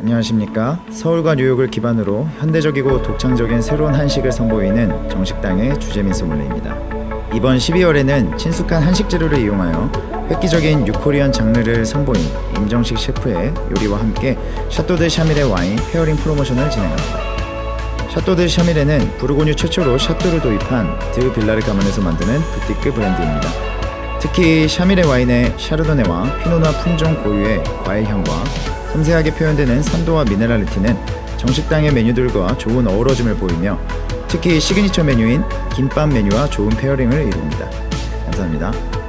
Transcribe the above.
안녕하십니까? 서울과 뉴욕을 기반으로 현대적이고 독창적인 새로운 한식을 선보이는 정식당의 주재민 소믈리에입니다. 이번 12월에는 친숙한 한식 재료를 이용하여 획기적인 New Korean 장르를 선보인 임정식 셰프의 요리와 함께 Château de Chamirey의 와인 pairing 프로모션을 진행합니다. Château de Chamirey는 부르고뉴 최초로 château를 도입한 Devillard 가문에서 만드는 부티크 브랜드입니다. 특히 Chamirey 와인의 샤르도네와 피노 누아 품종 고유의 과일 향과 섬세하게 표현되는 산도와 minerality는 정식당의 메뉴들과 좋은 어우러짐을 보이며 특히 시그니처 메뉴인 김밥 메뉴와 좋은 pairing을 이룹니다. 감사합니다.